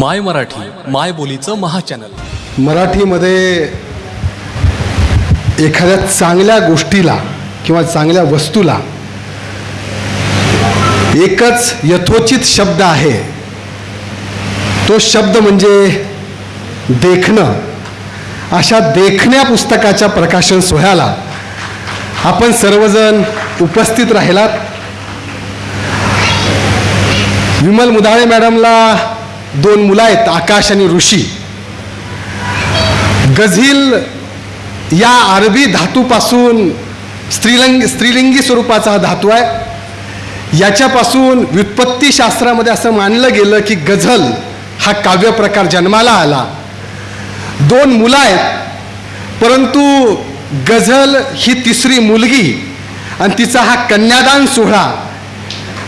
माय मराठी माय बोलीचं महाचॅनल. मराठीमध्ये एखाद्या चांगल्या गोष्टीला किंवा चांगल्या वस्तूला एकच यथोचित शब्द आहे. तो शब्द म्हणजे देखणं. अशा देखण्या पुस्तकाच्या प्रकाशन सोहळ्याला आपण सर्वजण उपस्थित राहिलात. विमल मुदाळे मॅडमला दोन मुलं आहेत आकाश आणि ऋषी. गझील या अरबी धातूपासून स्त्रीलिंग स्त्रीलिंगी स्वरूपाचा हा धातू आहे. याच्यापासून व्युत्पत्तीशास्त्रामध्ये असं मानलं गेलं की गझल हा काव्य प्रकार जन्माला आला. दोन मुलं आहेत परंतु गझल ही तिसरी मुलगी आणि तिचा हा कन्यादान सोहळा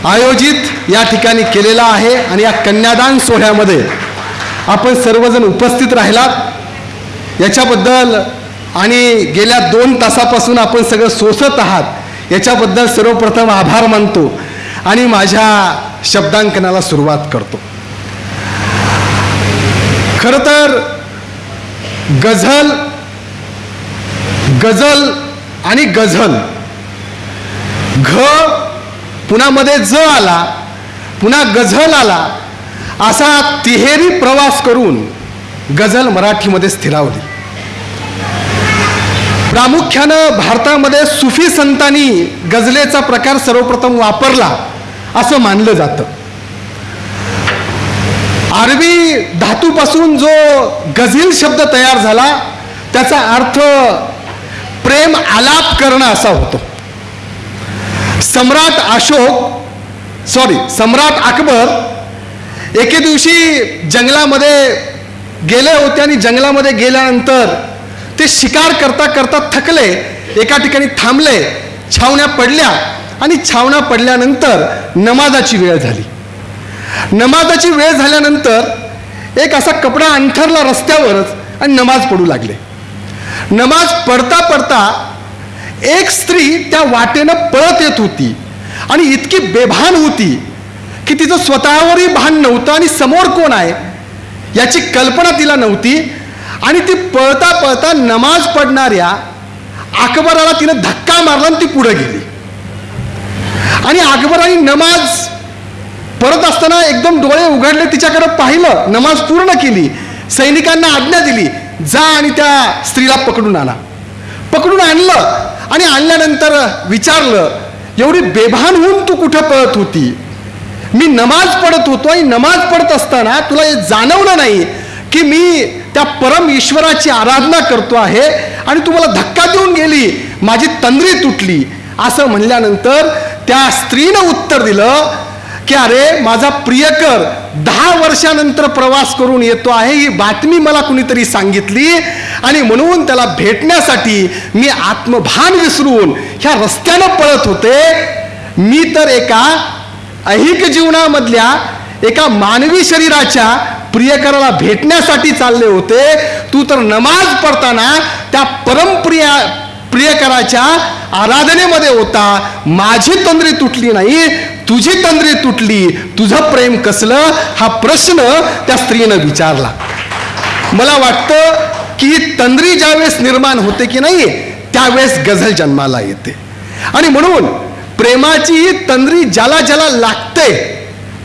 आयोजित या ठिकाणी केलेला आहे आणि या कन्यादान सोहळ्यामध्ये आपण सर्वजण उपस्थित राहिलात. याच्याबद्दल आणि गेल्या दोन तासापासून आपण सगळं सोसत आहात याच्याबद्दल सर्वप्रथम आभार मानतो आणि माझ्या शब्दांकनाला सुरुवात करतो. खरं तर गझल गझल आणि गझल घ पुन्हा मध्ये ज आला पुन्हा गझल आला असा तिहेरी प्रवास करून गझल मराठीमध्ये स्थिरावली. प्रामुख्यानं भारतामध्ये सुफी संतांनी गझलेचा प्रकार सर्वप्रथम वापरला असं मानलं जातं. अरबी धातूपासून जो गझील शब्द तयार झाला त्याचा अर्थ प्रेम आलाप करणं असा होतो. सम्राट अशोक सॉरी सम्राट अकबर एके दिवशी जंगलामध्ये गेले होते आणि जंगलामध्ये गेल्यानंतर ते शिकार करता करता थकले एका ठिकाणी थांबले छावण्या पडल्या आणि छावण्या पडल्यानंतर नमाजाची वेळ झाली. नमाजाची वेळ झाल्यानंतर एक असा कपडा अंथरला रस्त्यावरच आणि नमाज पडू लागले. नमाज पडता पडता एक स्त्री त्या वाटेनं पळत येत होती आणि इतकी बेभान होती की तिचं स्वतःवरही भान नव्हतं आणि समोर कोण आहे याची कल्पना तिला नव्हती. आणि ती पळता पळता नमाज पडणाऱ्या अकबराला तिनं धक्का मारला आणि ती पुढे गेली. आणि अकबराने नमाज परत असताना एकदम डोळे उघडले तिच्याकडे पाहिलं नमाज पूर्ण केली. सैनिकांना आज्ञा दिली जा आणि त्या स्त्रीला पकडून आणा. पकडून आणलं आणि आणल्यानंतर विचारलं एवढी बेभान होऊन तू कुठं पळत होती? मी नमाज पडत होतो आणि नमाज पडत असताना तुला हे जाणवलं नाही की मी त्या परम ईश्वराची आराधना करतो आहे आणि तू मला धक्का देऊन गेली माझी तंद्री तुटली. असं म्हणल्यानंतर त्या स्त्रीनं उत्तर दिलं की अरे माझा प्रियकर दहा वर्षानंतर प्रवास करून येतो आहे ही बातमी मला कुणीतरी सांगितली आणि म्हणून त्याला भेटण्यासाठी मी आत्मभान विसरून ह्या रस्त्यानं पळत होते. मी तर एका ऐहिक जीवनामधल्या एका मानवी शरीराच्या प्रियकराला भेटण्यासाठी चालले होते. तू तर नमाज पडताना त्या परमप्रिया प्रियकराच्या आराधनेमध्ये होता. माझी तंद्री तुटली नाही तुझी तंद्री तुटली तुझं प्रेम कसलं? हा प्रश्न त्या स्त्रीनं विचारला. मला वाटतं की तंद्री ज्यावेळेस निर्माण होते की नाही त्यावेळेस गझल जन्माला येते. आणि म्हणून प्रेमाची तंद्री ज्याला ज्याला लागते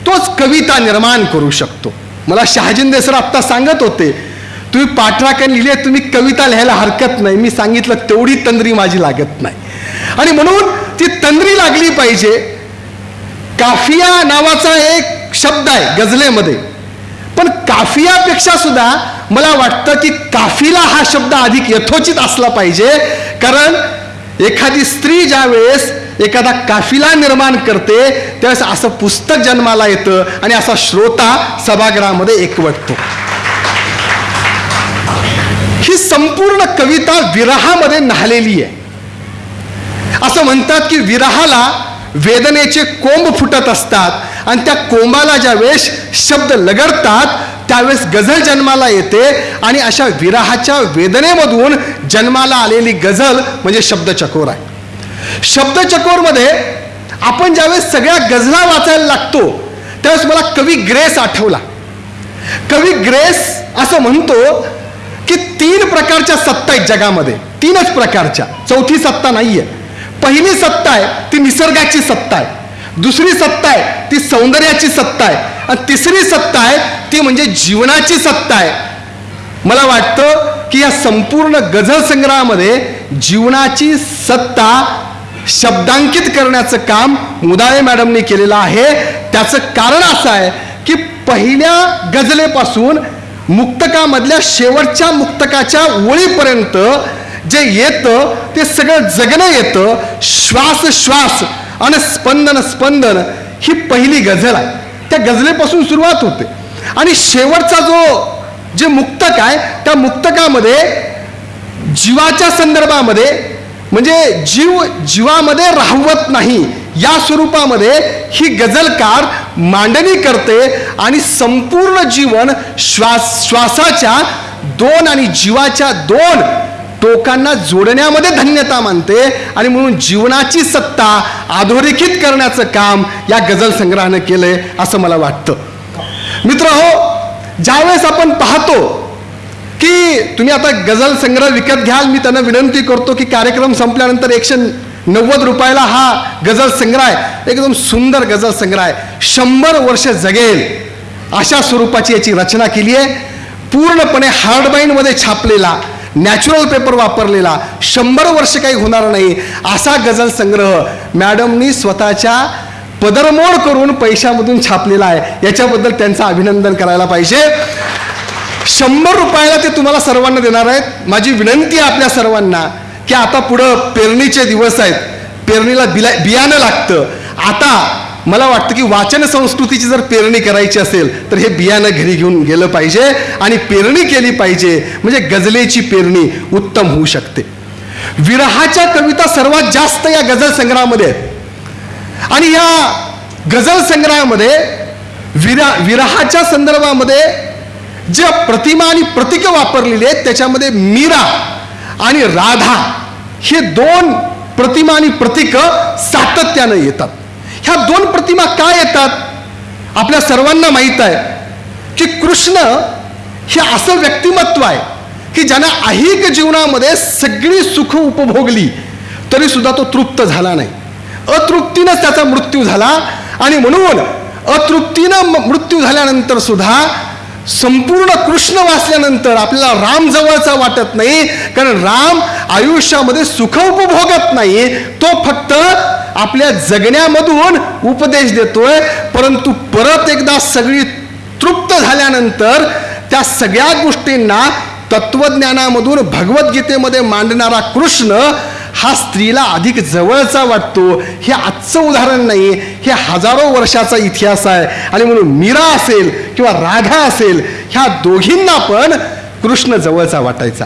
तोच कविता निर्माण करू शकतो. मला शहाजिंदे सर आत्ता सांगत होते तुम्ही पाठराखण लिहिले तुम्ही कविता लिहायला हरकत नाही. मी सांगितलं तेवढी तंद्री माझी लागत नाही. आणि म्हणून ती तंद्री लागली पाहिजे काफिया नावाचा एक शब्द आहे गझलेमध्ये. पण काफियापेक्षा सुद्धा मला वाटतं की काफिला हा शब्द अधिक यथोचित असला पाहिजे. कारण एखादी स्त्री ज्या वेळेस एखादा काफिला निर्माण करते त्यावेळेस असं पुस्तक जन्माला येतं आणि असा श्रोता सभागृहामध्ये एकवटतो. ही संपूर्ण कविता विरहामध्ये न्हालेली आहे. असं म्हणतात की विरहाला वेदनेचे कोंब फुटत असतात. आणि त्या कोंबाला ज्या वेळेस शब्द लगडतात त्यावेळेस गझल जन्माला येते आणि अशा विराहाच्या वेदनेमधून जन्माला आलेली गझल म्हणजे शब्दचकोर आहे. शब्दचकोरमध्ये आपण ज्यावेळेस सगळ्या गझला वाचायला लागतो त्यावेळेस मला कवी ग्रेस आठवला. कवी ग्रेस असं म्हणतो की तीन प्रकारच्या सत्ता आहेत जगामध्ये. तीनच प्रकारच्या. चौथी सत्ता नाहीये. पहिली सत्ता आहे ती निसर्गाची सत्ता आहे. दुसरी सत्ता आहे ती सौंदर्याची सत्ता आहे. आणि तिसरी सत्ता आहे ती म्हणजे जीवनाची सत्ता आहे. मला वाटतं की या संपूर्ण गझल संग्रहामध्ये जीवनाची सत्ता शब्दांकित करण्याचं काम मुदाळे मॅडमने केलेलं आहे. त्याचं कारण असं आहे की पहिल्या गझलेपासून मुक्तकामधल्या शेवटच्या मुक्तकाच्या ओळीपर्यंत जे येतं ते सगळं जगणं येतं. श्वास श्वास आणि स्पंदन स्पंदन ही पहिली गझल आहे. त्या गझलेपासून सुरुवात होते. आणि शेवटचा जो जे मुक्तक आहे त्या मुक्तकामध्ये जीवाच्या संदर्भामध्ये म्हणजे जीव जीवामध्ये राहवत नाही या स्वरूपामध्ये ही गझलकार मांडणी करते आणि संपूर्ण जीवन श्वास श्वासाच्या दोन आणि जीवाच्या दोन टोकांना जोडण्यामध्ये धन्यता मानते आणि म्हणून जीवनाची सत्ता अधोरेखित करण्याचं काम या गझल संग्रहानं केलंय असं मला वाटतं. मित्र हो ज्यावेळेस आपण पाहतो की तुम्ही आता गझल संग्रह विकत घ्याल मी त्यांना विनंती करतो की कार्यक्रम संपल्यानंतर एकशे नव्वद रुपयाला हा गझल संग्रह आहे. एकदम सुंदर गझल संग्रह आहे. शंभर वर्ष जगेल अशा स्वरूपाची याची रचना केली आहे. पूर्णपणे हार्डबाईनमध्ये छापलेला नॅचरल पेपर वापरलेला. शंभर वर्ष काही होणार नाही. असा गझल संग्रह मॅडमनी स्वतःच्या पदरमोड करून पैशामधून छापलेला आहे. याच्याबद्दल त्यांचं अभिनंदन करायला पाहिजे. शंभर रुपयाला ते तुम्हाला सर्वांना देणार आहेत. माझी विनंती आहे आपल्या सर्वांना की आता पुढं पेरणीचे दिवस आहेत. पेरणीला बिला बियाणं लागतं. आता मला वाटतं की वाचन संस्कृतीची जर पेरणी करायची असेल तर हे बियाणं घरी घेऊन गेलं पाहिजे आणि पेरणी केली पाहिजे. म्हणजे गजलेची पेरणी उत्तम होऊ शकते. विरहाच्या कविता सर्वात जास्त या गझल संग्रहामध्ये आहेत. आणि या गझल संग्रहामध्ये विरा विरहाच्या संदर्भामध्ये ज्या प्रतिमा आणि प्रतीकं वापरलेली आहेत त्याच्यामध्ये मीरा आणि राधा हे दोन प्रतिमा आणि प्रतीकं सातत्यानं येतात. ह्या दोन प्रतिमा काय येतात? आपल्या सर्वांना माहीत आहे की कृष्ण हे असं व्यक्तिमत्व आहे की ज्यानं अहिक जीवनामध्ये सगळी सुख उपभोगली तरी सुद्धा तो तृप्त झाला नाही. अतृप्तीनंच त्याचा मृत्यू झाला आणि म्हणून अतृप्तीनं मृत्यू झाल्यानंतर सुद्धा संपूर्ण कृष्ण वाचल्यानंतर आपल्याला राम जवळचा वाटत नाही कारण राम आयुष्यामध्ये सुख उपभोगत नाही तो फक्त आपल्या जगण्यामधून उपदेश देतोय परंतु परत एकदा सगळी तृप्त झाल्यानंतर त्या सगळ्या गोष्टींना तत्वज्ञानामधून भगवद्गीतेमध्ये मांडणारा कृष्ण हा स्त्रीला अधिक जवळचा वाटतो. हे आजचं उदाहरण नाही हे हजारो वर्षाचा इतिहास आहे. आणि म्हणून मीरा असेल किंवा राधा असेल ह्या दोघींना पण कृष्ण जवळचा वाटायचा.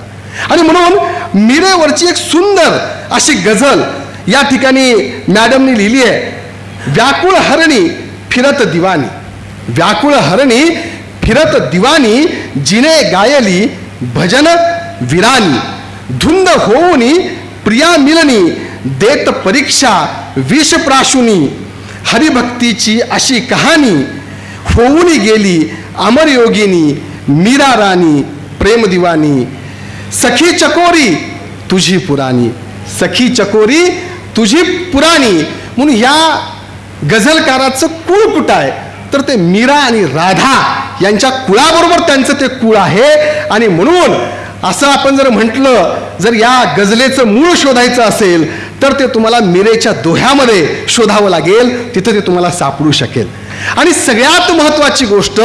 आणि म्हणून मीरेवरची एक सुंदर अशी गझल या ठिकाणी मॅडमनी लिहिली आहे व्याकुळ हरणी फिरत दिवाणी व्याकुळ हरणी फिरत दिवानी जिने गायली भजन विरानी. धुंद होऊनी प्रिया मिलनी देत परीक्षा विष प्राशुनी हरिभक्तीची अशी कहाणी होऊनी गेली अमरयोगिनी मीरा राणी प्रेम दिवानी. सखी चकोरी तुझी पुराणी. सखी चकोरी तुझी पुराणी. म्हणून या गझलकाराचं कुळ कुठं आहे? तर ते मीरा आणि राधा यांच्या कुळाबरोबर त्यांचं ते कुळ आहे. आणि म्हणून असं आपण जर म्हटलं जर या गझलेचं मूळ शोधायचं असेल तर ते तुम्हाला मिरेच्या दोह्यामध्ये शोधावं लागेल. तिथं ते तुम्हाला सापडू शकेल. आणि सगळ्यात महत्वाची गोष्ट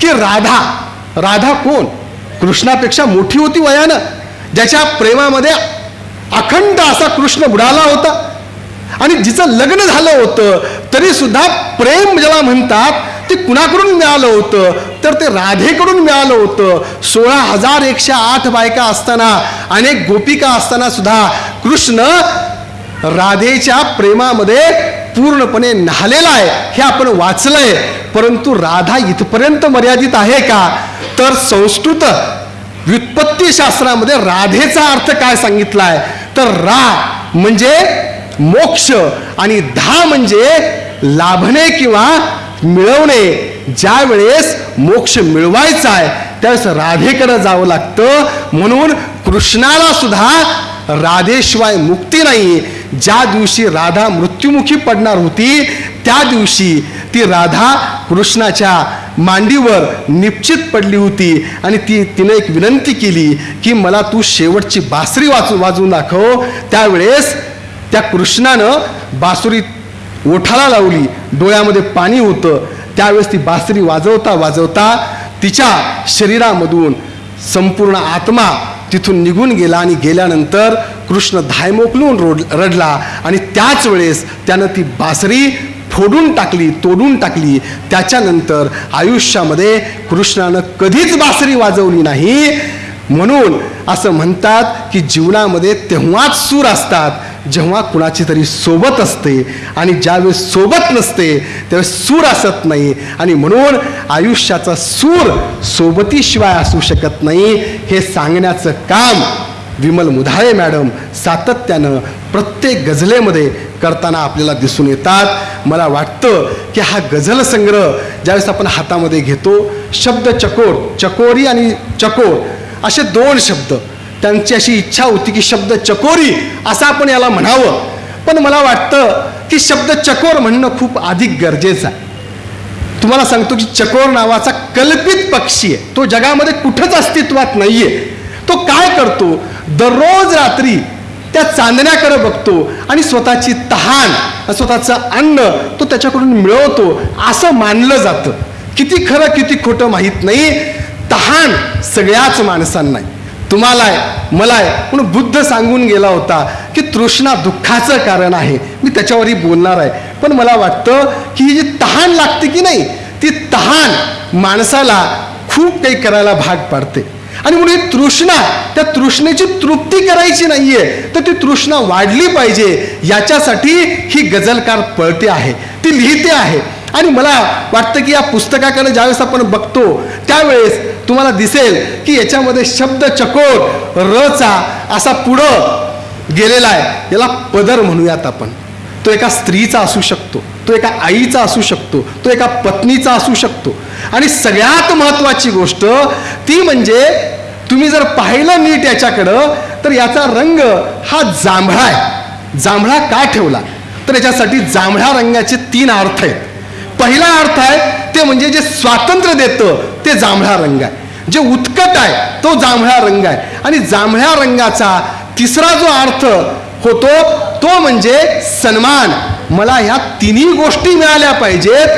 की राधा राधा कोण? कृष्णापेक्षा मोठी होती वयानं. ज्याच्या प्रेमामध्ये अखंड असा कृष्ण बुडाला होता. आणि जिचं लग्न झालं होतं तरी सुद्धा प्रेम ज्याला म्हणतात ते कुणाकडून मिळालं होतं? तर ते राधेकडून मिळालं होतं. सोळा हजार एकशे आठ बायका असताना अनेक गोपिका असताना सुद्धा कृष्ण राधेच्या प्रेमामध्ये पूर्णपणे न्हालेला आहे. हे आपण वाचलंय. परंतु राधा इथपर्यंत मर्यादित आहे का? तर संस्कृत व्युत्पत्ती शास्त्रामध्ये राधेचा अर्थ काय सांगितला आहे तर रा म्हणजे मोक्ष आणि धा म्हणजे लाभणे किंवा मिळवणे. ज्या वेळेस मोक्ष मिळवायचा आहे त्यावेळेस राधेकडे जावं लागतं. म्हणून कृष्णाला सुद्धा राधेशिवाय मुक्ती नाही. ज्या दिवशी राधा मृत्युमुखी पडणार होती त्या दिवशी ती राधा कृष्णाच्या मांडीवर निश्चित पडली होती आणि ती तिने एक विनंती केली की मला तू शेवटची बासरी वाजू वाजवून दाखव. त्यावेळेस त्या कृष्णानं बासुरी ओठाला लावली. डोळ्यामध्ये पाणी होतं. त्यावेळेस ती बासरी वाजवता वाजवता तिच्या शरीरामधून संपूर्ण आत्मा तिथून निघून गेला आणि गेल्यानंतर कृष्ण धायमोकलून रोड रडला आणि त्याच वेळेस त्यानं ती बासरी फोडून टाकली तोडून टाकली त्याच्यानंतर आयुष्यामध्ये कृष्णानं कधीच बासरी वाजवली नाही. म्हणून असं म्हणतात की जीवनामध्ये तेव्हाच सूर असतात जेव्हा कुणाची तरी सोबत असते आणि ज्यावेळेस सोबत नसते त्यावेळेस सूर असत नाही. आणि म्हणून आयुष्याचा सूर सोबतीशिवाय असू शकत नाही. हे सांगण्याचं काम विमल मुधाळे मॅडम सातत्यानं प्रत्येक गझलेमध्ये करताना आपल्याला दिसून येतात. मला वाटतं की हा गझल संग्रह ज्यावेळेस आपण हातामध्ये घेतो शब्द चकोर चकोरी आणि चकोर असे दोन शब्द त्यांची अशी इच्छा होती की शब्द चकोरी असं आपण याला म्हणावं. पण मला वाटतं की शब्द चकोर म्हणणं खूप अधिक गरजेचं आहे. तुम्हाला सांगतो की चकोर नावाचा कल्पित पक्षी आहे. तो जगामध्ये कुठंच अस्तित्वात नाहीये. तो काय करतो? दररोज रात्री त्या चांदण्याकडे बघतो आणि स्वतःची तहान स्वतःचं अन्न तो त्याच्याकडून मिळवतो. असं मानलं जातं. किती खरं किती खोटं माहीत नाही. तहान सगळ्याच माणसांना तुम्हाला आहे. मला आहे म्हणून बुद्ध सांगून गेला होता की तृष्णा दुःखाचं कारण आहे. मी त्याच्यावरही बोलणार आहे. पण मला वाटतं की ही जी तहान लागते की नाही ती तहान माणसाला खूप काही करायला भाग पाडते. आणि म्हणून ही तृष्णा त्या तृष्णेची तृप्ती करायची नाहीये तर ती तृष्णा वाढली पाहिजे. याच्यासाठी ही गझलकार पळते आहे ती लिहिते आहे. आणि मला वाटतं की या पुस्तकाकडे ज्यावेळेस आपण बघतो त्यावेळेस तुम्हाला दिसेल की याच्यामध्ये शब्द चकोर रचा असा पुढं गेलेला आहे. याला पदर म्हणूयात आपण. तो एका स्त्रीचा असू शकतो तो एका आईचा असू शकतो तो एका पत्नीचा असू शकतो. आणि सगळ्यात महत्त्वाची गोष्ट ती म्हणजे तुम्ही जर पाहिलं नीट याच्याकडं तर याचा रंग हा जांभळा आहे. जांभळा का ठेवला? तर याच्यासाठी जांभळ्या रंगाचे तीन अर्थ आहेत. पहिला अर्थ आहे ते म्हणजे जे स्वातंत्र्य देतं ते जांभळा रंग आहे. जे उत्कट आहे तो जांभळा रंग आहे. आणि जांभळ्या रंगाचा तिसरा जो अर्थ होतो तो म्हणजे सन्मान. मला ह्या तिन्ही गोष्टी मिळाल्या पाहिजेत.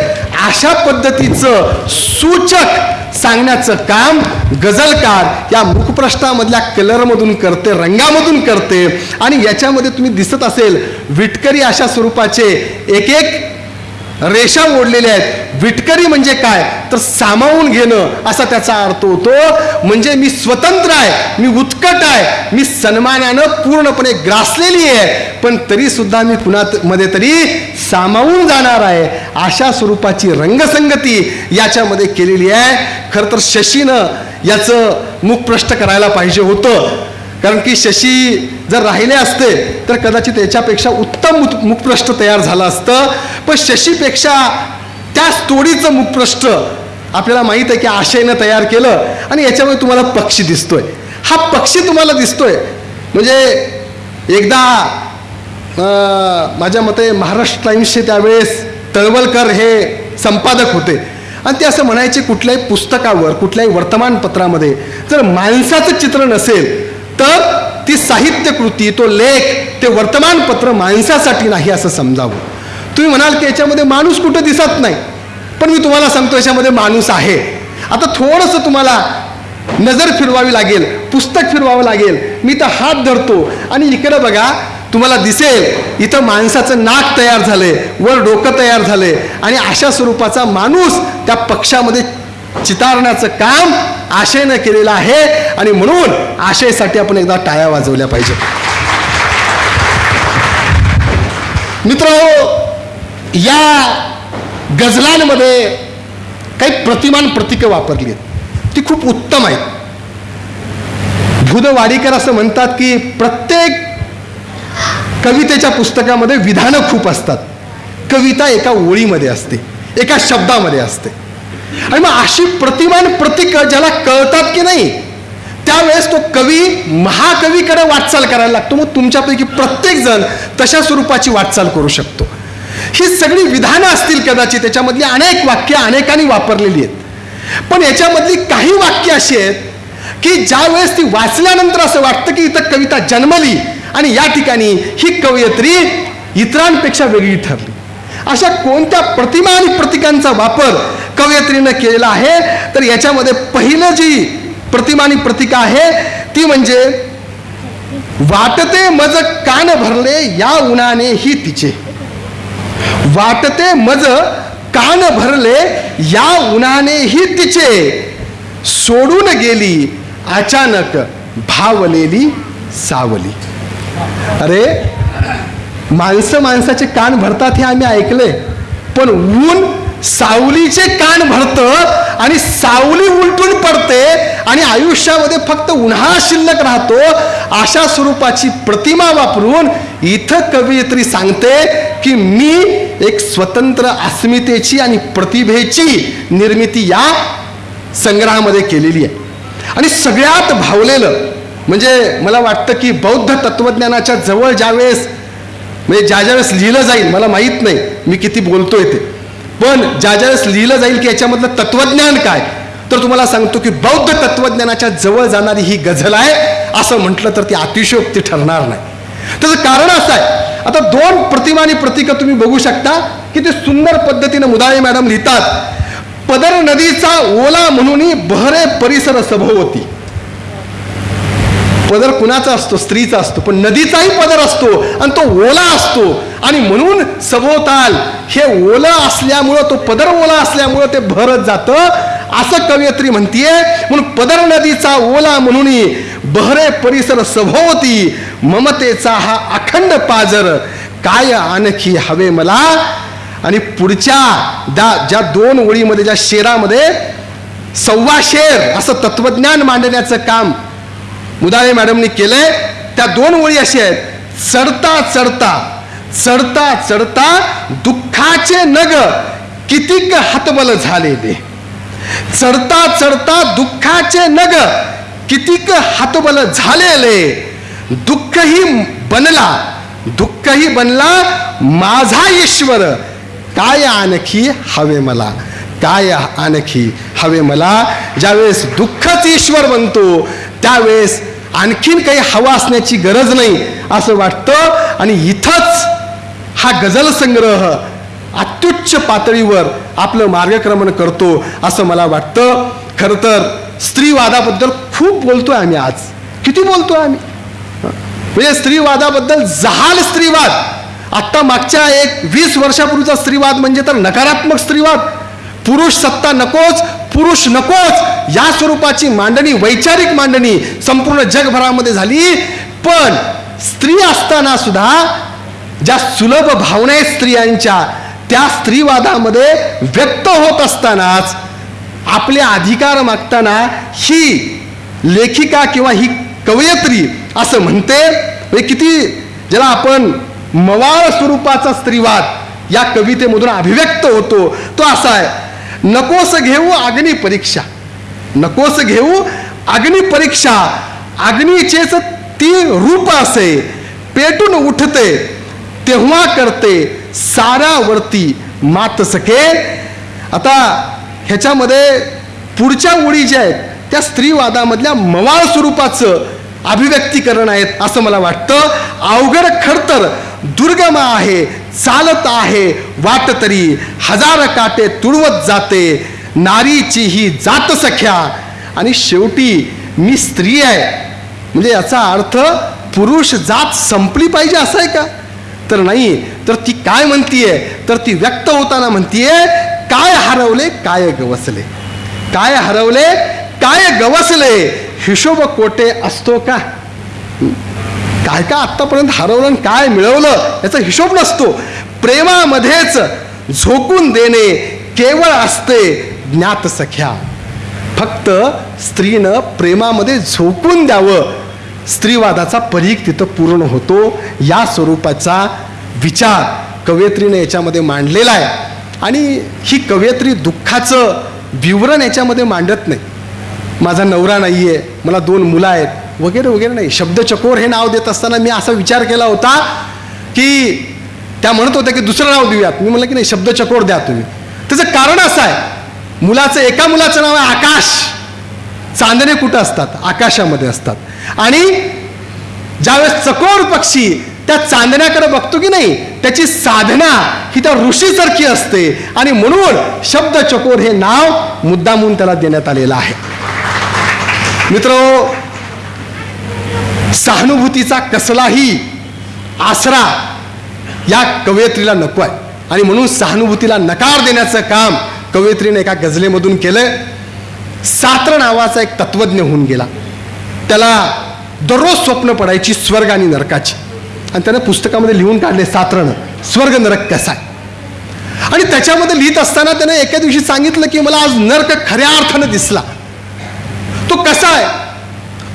अशा पद्धतीचं सूचक सांगण्याचं काम गझलकार या मुखप्रष्ठामधल्या कलरमधून करते रंगामधून करते. आणि याच्यामध्ये तुम्ही दिसत असेल विटकरी अशा स्वरूपाचे एक एक रेषा ओढलेल्या आहेत. विटकरी म्हणजे काय? तर सामावून घेणं असा त्याचा अर्थ होतो. म्हणजे मी स्वतंत्र आहे मी उत्कट आहे मी सन्मानानं पूर्णपणे ग्रासलेली आहे. पण तरी सुद्धा मी कुणात मध्ये तरी सामावून जाणार आहे. अशा स्वरूपाची रंगसंगती याच्यामध्ये केलेली आहे. खरं तर शशीनं याचं मुखप्रष्ट करायला पाहिजे होतं. कारण की शशी जर राहिले असते तर कदाचित याच्यापेक्षा उत्तम मुखपृष्ठ तयार झालं असतं. पण शशीपेक्षा त्या तोडीचं मुखपृष्ठ आपल्याला माहीत आहे की आशयनं तयार केलं आणि याच्यामुळे तुम्हाला पक्षी दिसतोय. हा पक्षी तुम्हाला दिसतोय. म्हणजे एकदा माझ्या मते महाराष्ट्र टाईम्सचे त्यावेळेस तळवलकर हे संपादक होते. आणि ते असं म्हणायचे कुठल्याही पुस्तकावर कुठल्याही वर्तमानपत्रामध्ये जर माणसाचं चित्र नसेल तर ती साहित्य कृती तो लेख ते वर्तमानपत्र माणसासाठी नाही असं समजावं. तुम्ही म्हणाल की याच्यामध्ये माणूस कुठं दिसत नाही. पण मी तुम्हाला सांगतो याच्यामध्ये माणूस आहे. आता थोडंसं तुम्हाला नजर फिरवावी लागेल पुस्तक फिरवावं लागेल. मी तर हात धरतो. आणि इकडं बघा तुम्हाला दिसेल इथं माणसाचं नाक तयार झालंय वर डोकं तयार झालंय. आणि अशा स्वरूपाचा माणूस त्या पक्षामध्ये चितारण्याचं काम आशेनं केलेलं आहे आणि म्हणून आशेसाठी आपण एकदा टाळ्या वाजवल्या पाहिजे. मित्र या गझलांमध्ये काही प्रतिमान प्रतीकं वापरली आहेत. ती खूप उत्तम आहेत. भुद वाडीकर असं म्हणतात की प्रत्येक कवितेच्या पुस्तकामध्ये विधानं खूप असतात. कविता एका ओळीमध्ये असते एका शब्दामध्ये असते. आणि मग अशी प्रतिमान प्रतीक ज्याला कळतात की नाही त्यावेळेस तो कवी महाकवीकडे वाटचाल करायला लागतो. मग तुमच्यापैकी प्रत्येक जण तशा स्वरूपाची वाटचाल करू शकतो. ही सगळी विधानं असतील कदाचित त्याच्यामधली अनेक वाक्य अनेकांनी वापरलेली आहेत. पण याच्यामधली काही वाक्य अशी आहेत की ज्यावेळेस ती वाचल्यानंतर असं वाटतं की इथं कविता जन्मली आणि या ठिकाणी ही कवयित्री इतरांपेक्षा वेगळी ठरली. अशा कोणत्या प्रतिमा आणि प्रतिकांचा वापर कवयित्रीनं केलेलं आहे. तर याच्यामध्ये पहिलं जी प्रतिमा आणि प्रतिका आहे ती म्हणजे वाटते मज कान भरले या उन्हाने ही तिचे. वाटते मज कान भरले या उन्हाने ही तिचे. सोडून गेली अचानक भावलेली सावली. अरे माणसं माणसाचे कान भरतात हे आम्ही ऐकले पण ऊन सावलीचे कान भरतं आणि सावली उलटून पडते आणि आयुष्यामध्ये फक्त उन्हाळा शिल्लक राहतो अशा स्वरूपाची प्रतिमा वापरून इथं कवयित्री सांगते की मी एक स्वतंत्र अस्मितेची आणि प्रतिभेची निर्मिती या संग्रहामध्ये केलेली आहे. आणि सगळ्यात भावलेलं म्हणजे मला वाटतं की बौद्ध तत्वज्ञानाच्या जवळ ज्यावेळेस म्हणजे ज्या ज्यावेळेस लिहिलं जाईल मला माहीत नाही मी किती बोलतोय ते. पण ज्या ज्यावेळेस लिहिलं जाईल की याच्यामधलं तत्वज्ञान काय तर तुम्हाला सांगतो की बौद्ध तत्वज्ञानाच्या जवळ जाणारी ही गझल आहे असं म्हटलं तर ती अतिशयोक्ती ठरणार नाही. त्याचं कारण असं आहे आता दोन प्रतिमा आणि प्रतीक तुम्ही बघू शकता की ते सुंदर पद्धतीनं मुदाळे मॅडम लिहितात. पदर नदीचा ओला म्हणून बहरे परिसर सभोवती. पदर कुणाचा असतो? स्त्रीचा असतो. पण नदीचाही पदर असतो आणि तो ओला असतो. आणि म्हणून सभोवताल हे ओलं असल्यामुळं तो पदर ओला असल्यामुळं ते भरत जातं. असं कवयित्री म्हणतीये म्हणून पदर नदीचा ओला म्हणून बहरे परिसर सभोवती ममतेचा हा अखंड पाजर काय आणखी हवे मला? आणि पुढच्या दा ज्या दोन ओळीमध्ये ज्या शेरामध्ये सव्वा शेर असं तत्वज्ञान मांडण्याचं काम मुदाळे मॅडमनी केलंय त्या दोन ओळी अशी आहेत. चढता चढता चढता चढता दुःखाचे नग कितीक हातबल झालेले. चढता चढता दुःखाचे नग कितीक हातबल झालेले. दुःखही बनला दुःखही बनला माझा ईश्वर काय आणखी हवे मला? काय आणखी हवे मला? ज्यावेळेस दुःखच ईश्वर बनतो त्यावेळेस आणखीन काही हवा असण्याची गरज नाही असं वाटतं. आणि इथंच हा गझल संग्रह अत्युच्च पातळीवर आपलं मार्गक्रमण करतो असं मला वाटतं. खरं तर स्त्रीवादाबद्दल खूप बोलतोय आम्ही आज. किती बोलतोय आम्ही? म्हणजे स्त्रीवादाबद्दल जहाल स्त्रीवाद. आत्ता मागच्या एक वीस वर्षापूर्वीचा स्त्रीवाद म्हणजे तर नकारात्मक स्त्रीवाद. पुरुष सत्ता नकोच पुरुष नकोच. या स्वरूपाची मांडणी वैचारिक मांडणी संपूर्ण जगभरामध्ये झाली. पण स्त्री असताना सुद्धा ज्या सुलभ भावना आहेत स्त्रियांच्या त्या स्त्रीवादामध्ये व्यक्त होत असतानाच आपले अधिकार मागताना ही लेखिका किंवा ही कवयित्री असं म्हणते म्हणजे किती ज्याला आपण मवाळ स्वरूपाचा स्त्रीवाद या कवितेमधून अभिव्यक्त होतो तो असा आहे नकोस घेऊ अग्नी परीक्षा. नकोस घेऊ अग्निपरीक्षा अग्नीचेच ती रूप असे पेटून उठते. तेव्हा करते साऱ्यावरती मात सके आता ह्याच्यामध्ये पुढच्या ओळी ज्या आहेत त्या स्त्रीवादामधल्या मवाळ स्वरूपाचं अभिव्यक्तीकरण आहेत असं मला वाटतं. अवघड खडतर दुर्गम आहे चालत आहे वाट तरी. हजार काटे तुडवत जाते नारीची ही जात सख्या. आणि शेवटी मी स्त्री आहे. म्हणजे याचा अर्थ पुरुष जात संपली पाहिजे असं आहे का? तर नाही तर ती काय म्हणतीये? तर ती व्यक्त होताना म्हणतीये काय हरवले काय गवसले? काय हरवले काय गवसले? हिशोब कोटे असतो का? काय काय आत्तापर्यंत हरवलं आणि काय मिळवलं याचा हिशोब नसतो. प्रेमामध्येच झोकून देणे केवळ असते ज्ञात सख्या फक्त स्त्रीनं प्रेमामध्ये झोकून द्यावं स्त्रीवादाचा परीख तिथं पूर्ण होतो. या स्वरूपाचा विचार कवयत्रीने याच्यामध्ये मांडलेला आहे. आणि ही कवयित्री दुःखाचं विवरण याच्यामध्ये मांडत नाही. माझा नवरा नाही आहे मला दोन मुलं आहेत वगैरे वगैरे नाही. शब्दचकोर हे नाव देत असताना मी असा विचार केला होता की त्या म्हणत होत्या की दुसरं नाव देऊयात. मी म्हणलं की नाही शब्दचकोर द्या तुम्ही. त्याचं कारण असं आहे. मुलाचं एका मुलाचं नाव आहे आकाश. चांदणे कुठं असतात? आकाशामध्ये असतात. आणि ज्यावेळेस चकोर पक्षी त्या चांदण्याकडे बघतो की नाही त्याची साधना ही त्या ऋषीसारखी असते. आणि म्हणून शब्द चकोर हे नाव मुद्दामून त्याला देण्यात आलेलं आहे. मित्र सहानुभूतीचा कसलाही आसरा या कवयित्रीला नको आहे आणि म्हणून सहानुभूतीला नकार देण्याचं काम कवयित्रीने एका गझलेमधून केलं सात्र नावाचा एक तत्वज्ञ होऊन गेला. त्याला दररोज स्वप्न पडायची स्वर्ग आणि नरकाची. आणि त्यानं पुस्तकामध्ये लिहून काढले सात्रनं स्वर्ग नरक कसा आहे? आणि त्याच्यामध्ये लिहित असताना त्यानं एका दिवशी सांगितलं की मला आज नरक खऱ्या अर्थानं दिसला. तो कसा आहे?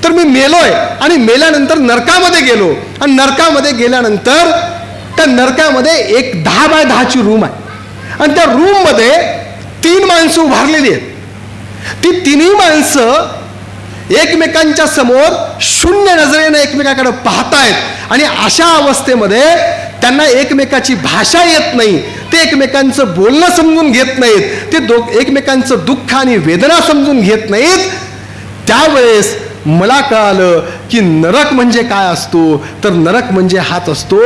तर मी मेलोय आणि मेल्यानंतर नरकामध्ये गेलो. आणि नरकामध्ये गेल्यानंतर त्या नरकामध्ये एक दहा बाय दहाची रूम आहे. आणि त्या रूममध्ये तीन माणसं उभारलेली आहेत. ती तिन्ही माणसं एकमेकांच्या समोर शून्य नजरेनं एकमेकाकडे पाहतायत. आणि अशा अवस्थेमध्ये त्यांना एकमेकाची भाषा येत नाही. ते एकमेकांचं बोलणं समजून घेत नाहीत. ते दो एकमेकांचं दुःख आणि वेदना समजून घेत नाहीत. त्यावेळेस मला कळालं की नरक म्हणजे काय असतो? तर नरक म्हणजे हाच असतो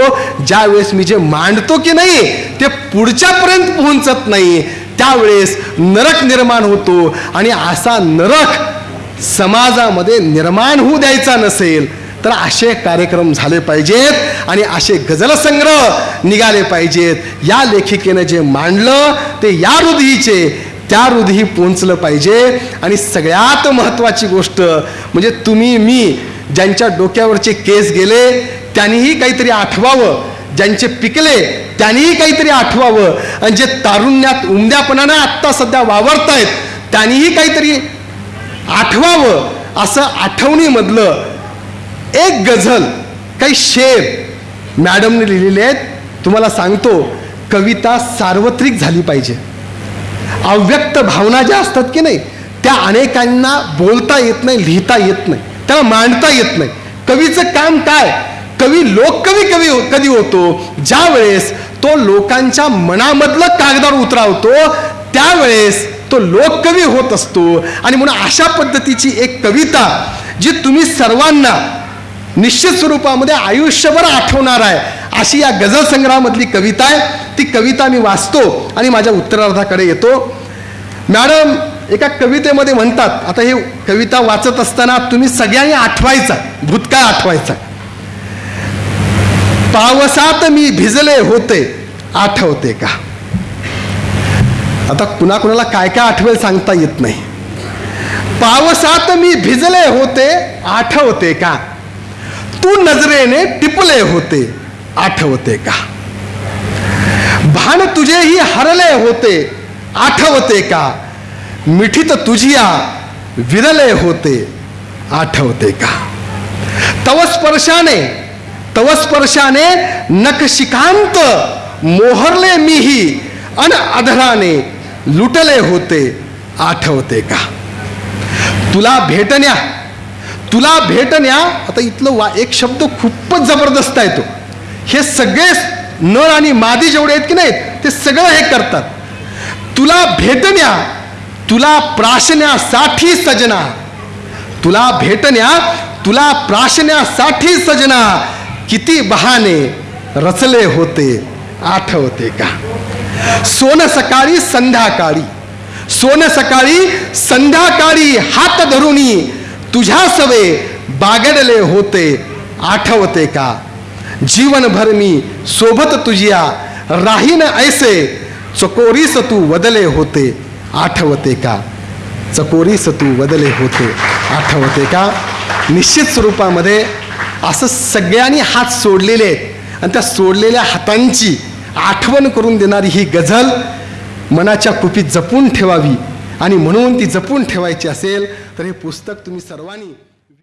ज्यावेळेस मी जे मांडतो की नाही ते पुढच्यापर्यंत पोहोचत नाही. त्यावेळेस नरक निर्माण होतो आणि असा नरक समाजामध्ये निर्माण होऊ द्यायचा नसेल तर असे कार्यक्रम झाले पाहिजेत आणि असे गझल संग्रह निघाले पाहिजेत. या लेखिकेनं जे मांडलं ते या हृदयीचे त्या हृदयी पोचलं पाहिजे. आणि सगळ्यात महत्त्वाची गोष्ट म्हणजे तुम्ही मी ज्यांच्या डोक्यावरचे केस गेले त्यांनीही काहीतरी आठवावं. ज्यांचे पिकले त्यांनीही काहीतरी आठवावं. आणि जे तारुण्यात उमद्यापणानं आत्ता सध्या वावरतायत त्यांनीही काहीतरी आठवावं. असं आठवणीमधलं एक गझल काही शेर मॅडमने लिहिलेले आहेत. तुम्हाला सांगतो कविता सार्वत्रिक झाली पाहिजे. अव्यक्त भावना ज्या असतात की नाही त्या अनेकांना बोलता येत नाही लिहिता येत नाही त्याला मांडता येत नाही. कवीचं काम काय? कवी लोककवी कवी कधी होतो? ज्या वेळेस तो लोकांच्या मनामधलं कागदावर उतरावतो त्यावेळेस तो लोककवी होत असतो. आणि म्हणून अशा पद्धतीची एक कविता जी तुम्ही सर्वांना निश्चित स्वरूपामध्ये आयुष्यभर आठवणार आहे अशी या गझल संग्रहामधली कविता आहे. ती कविता मी वाचतो आणि माझ्या उत्तरार्धाकडे येतो. मॅडम एका कवितेमध्ये म्हणतात आता हे कविता वाचत असताना तुम्ही सगळ्यांनी आठवायचा भूतकाळ आठवायचा. पावसात मी भिजले होते आठवते का? आता कुणाकुणाला काय काय आठवेल सांगता येत नाही. पावसात मी भिजले होते आठवते का? तू नजरेने टिपले होते आठवते का? भान तुझेही हरले होते आठवते का? मिठीत तुझिया विरले होते आठवते का? तव स्पर्शाने तवस्पर्शाने नकशिकांत मोहरले मीही अन अधराने लुटले होते आठवते का? तुला भेटण्या तुला भेटण्या आता इथलं वा एक शब्द खूपच जबरदस्त आहे तो. हे सगळे नर आणि मादी जेवढे आहेत की नाहीत ते सगळं हे करतात. तुला भेटण्या तुला प्राशण्यासाठी सजना. तुला भेटण्या तुला प्राशण्यासाठी सजना. किती बहाने रचले होते आठवते का? सोन सकाळी संध्याकाळी सोन सकाळी संध्याकाळी हात धरुणी तुझ्या सवे बागडले होते आठवते का? जीवनभर मी सोबत तुझ्या राहीन ऐसे चकोरीस तू वदले होते आठवते का? चकोरीस तू वदले होते आठवते का? निश्चित स्वरूपामध्ये असं सगळ्यांनी हात सोडलेले आहेत. आणि त्या सोडलेल्या हातांची आठवण करून देणारी ही गझल मनाच्या कुपीत जपून ठेवावी. आणि म्हणून ती जपून ठेवायची असेल तर हे पुस्तक तुम्ही सर्वांनी